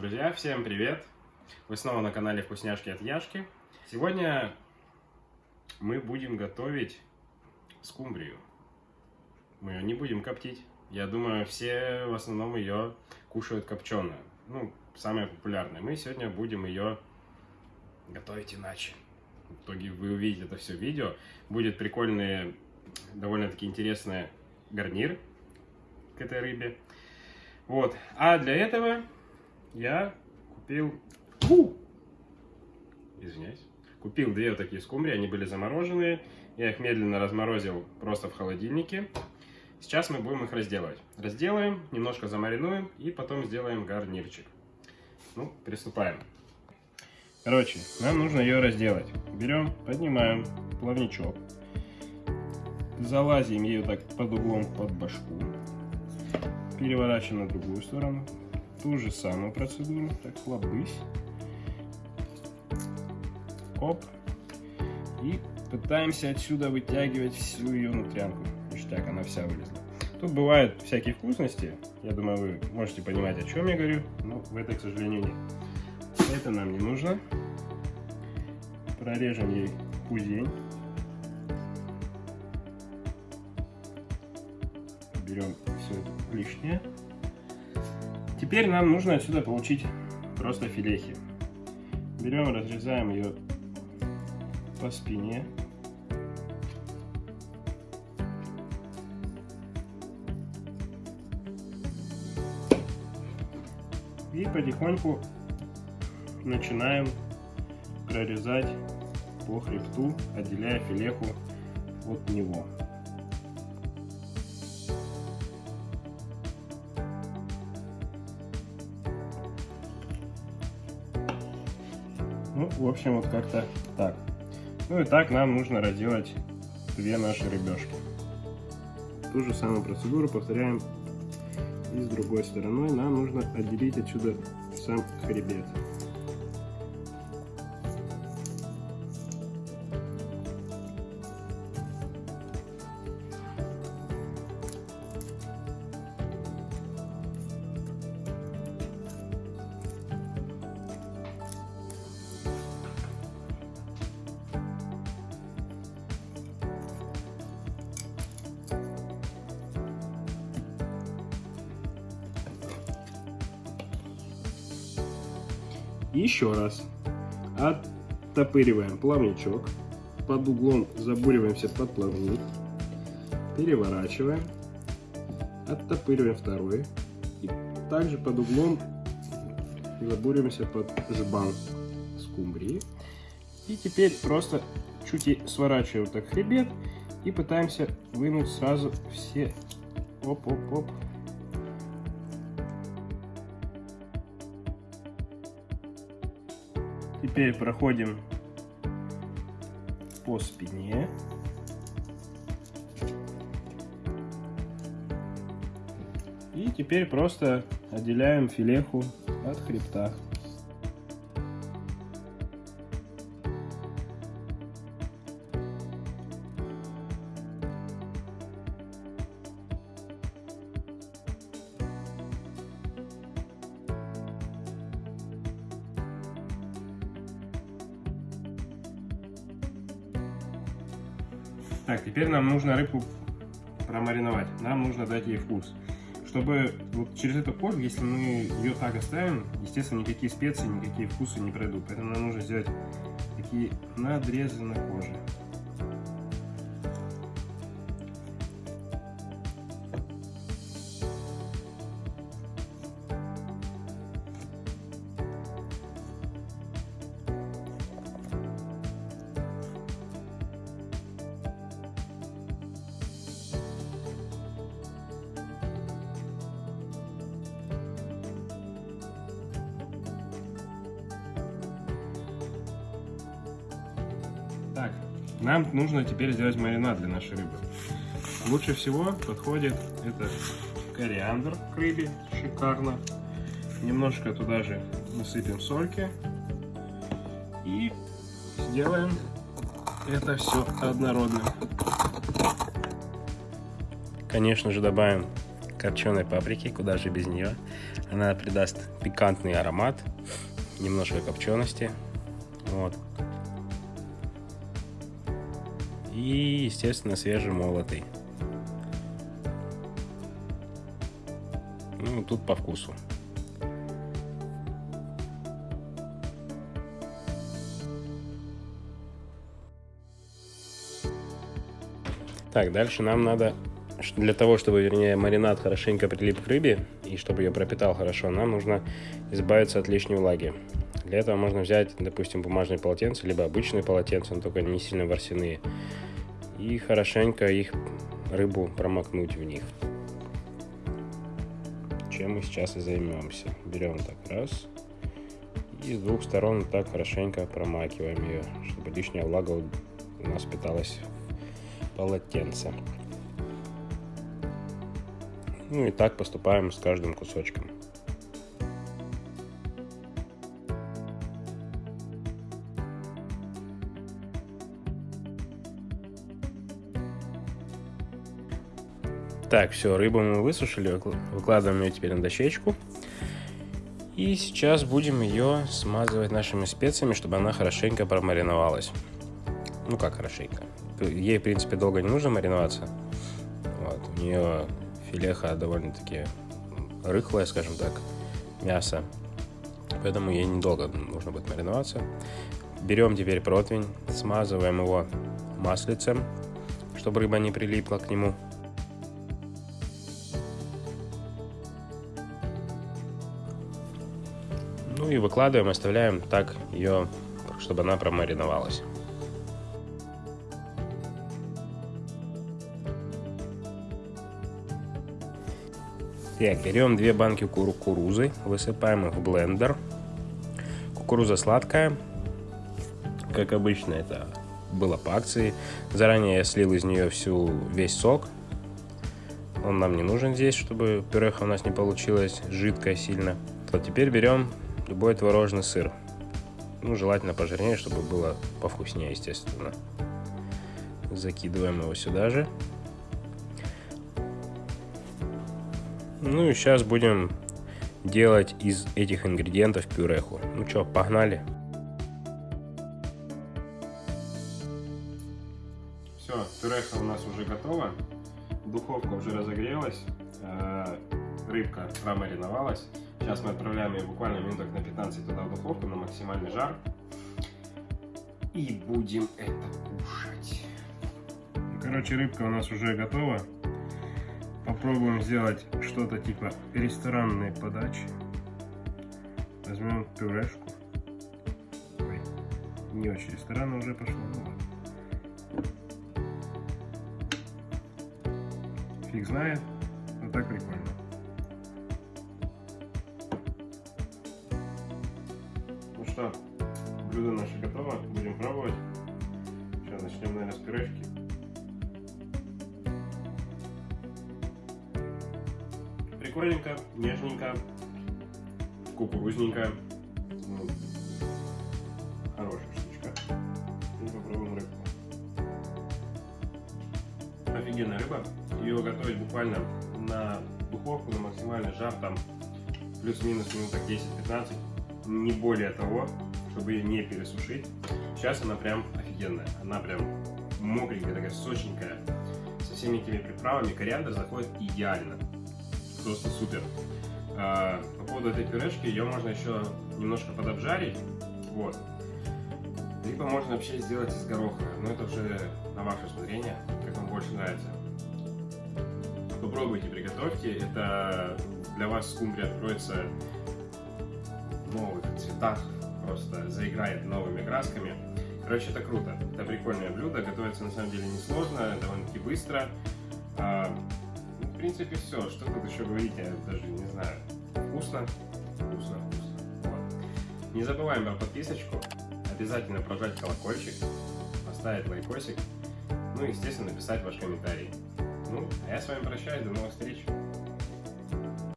Друзья, всем привет! Вы снова на канале Вкусняшки от Яшки. Сегодня мы будем готовить скумбрию. Мы ее не будем коптить. Я думаю, все в основном ее кушают копченую. Ну, самая популярная. Мы сегодня будем ее готовить иначе. В итоге вы увидите это все видео. Будет прикольный, довольно-таки интересный гарнир к этой рыбе. Вот. А для этого я купил... Фу! Извиняюсь. Купил две вот такие скумбрии, они были замороженные. Я их медленно разморозил просто в холодильнике. Сейчас мы будем их разделывать. Разделаем, немножко замаринуем и потом сделаем гарнирчик. Ну, приступаем. Короче, нам нужно ее разделать. Берем, поднимаем плавничок. Залазим ее так под углом под башку. Переворачиваем на другую сторону ту же самую процедуру. Так, хлобысь. Оп. И пытаемся отсюда вытягивать всю ее нутрянку. Ништяк, она вся вылезла. Тут бывают всякие вкусности. Я думаю, вы можете понимать, о чем я говорю. Но в этой, к сожалению, нет. Это нам не нужно. Прорежем ей пузень. Берем все это лишнее. Теперь нам нужно отсюда получить просто филехи. Берем, разрезаем ее по спине. И потихоньку начинаем прорезать по хребту, отделяя филеху от него. Общем, вот как-то так. Ну и так нам нужно разделать две наши рыбешки. Ту же самую процедуру повторяем и с другой стороной. Нам нужно отделить отсюда сам хребет. Еще раз. Оттопыриваем плавничок. Под углом забуриваемся под плавник. Переворачиваем. Оттопыриваем второй. И также под углом забуриваемся под жбан скумбрии. И теперь просто чуть сворачиваем так хребет и пытаемся вынуть сразу все оп-оп-оп Теперь проходим по спине. И теперь просто отделяем филеху от хребта. Так, теперь нам нужно рыбку промариновать. Нам нужно дать ей вкус. Чтобы вот через эту кожу, если мы ее так оставим, естественно, никакие специи, никакие вкусы не пройдут. Поэтому нам нужно сделать такие надрезы на коже. Так, нам нужно теперь сделать маринад для нашей рыбы. Лучше всего подходит это кориандр к рыбе, шикарно. Немножко туда же насыпем сольки. И сделаем это все однородно. Конечно же добавим копченой паприки, куда же без нее. Она придаст пикантный аромат, немножко копчености. Вот. И, естественно, свежемолотый. Ну, тут по вкусу. Так, дальше нам надо, для того, чтобы, вернее, маринад хорошенько прилип к рыбе, и чтобы ее пропитал хорошо, нам нужно избавиться от лишней влаги. Для этого можно взять, допустим, бумажные полотенца, либо обычные полотенца, но только не сильно ворсяные, и хорошенько их, рыбу, промокнуть в них. Чем мы сейчас и займемся. Берем так раз, и с двух сторон так хорошенько промакиваем ее, чтобы лишняя влага у нас питалась полотенце. Ну и так поступаем с каждым кусочком. Так, все, рыбу мы высушили, выкладываем ее теперь на дощечку. И сейчас будем ее смазывать нашими специями, чтобы она хорошенько промариновалась. Ну как хорошенько ей, в принципе, долго не нужно мариноваться. Вот. У нее филеха довольно-таки рыхлое, скажем так, мясо. Поэтому ей недолго нужно будет мариноваться. Берем теперь противень, смазываем его маслицем, чтобы рыба не прилипла к нему. Ну и выкладываем, оставляем так ее, чтобы она промариновалась. Так, берем две банки кукурузы, высыпаем их в блендер. Кукуруза сладкая, как обычно это было по акции. Заранее я слил из нее всю весь сок. Он нам не нужен здесь, чтобы пюреха у нас не получилась жидкая сильно. Вот теперь берем любой творожный сыр. Ну, желательно пожирнее, чтобы было повкуснее, естественно. Закидываем его сюда же. Ну и сейчас будем делать из этих ингредиентов пюреху. Ну что, погнали. Все, пюреха у нас уже готова. Духовка уже разогрелась. Э, рыбка промариновалась. Сейчас мы отправляем ее буквально минуток на 15 туда в духовку на максимальный жар. И будем это кушать. Короче, рыбка у нас уже готова попробуем сделать что-то типа ресторанной подачи. Возьмем пюрешку. Ой, не очень ресторанно уже пошло. Фиг знает, но так прикольно. Ну что, блюдо наше готово, будем пробовать. Сейчас начнем, наверное, с пюрешки. Прикольненько, нежненько, кукурузненько. Ну, хорошая штучка. И попробуем рыбку. Офигенная рыба. Ее готовить буквально на духовку, на максимальный жар, там плюс-минус минуток 10-15. Не более того, чтобы ее не пересушить. Сейчас она прям офигенная. Она прям мокренькая, такая сочненькая. Со всеми этими приправами кориандр заходит идеально просто супер. А, по поводу этой пюрешки, ее можно еще немножко подобжарить, вот. Либо можно вообще сделать из гороха, но это уже на ваше усмотрение, как вам больше нравится. Попробуйте, приготовьте, это для вас скумбрия откроется цветах, просто заиграет новыми красками. Короче, это круто, это прикольное блюдо, готовится на самом деле несложно, довольно-таки быстро. А, принципе, все. Что тут еще говорить, я даже не знаю. Вкусно, вкусно, вкусно. Вот. Не забываем про подписочку. Обязательно прожать колокольчик, поставить лайкосик. Ну и, естественно, написать ваш комментарий. Ну, а я с вами прощаюсь. До новых встреч.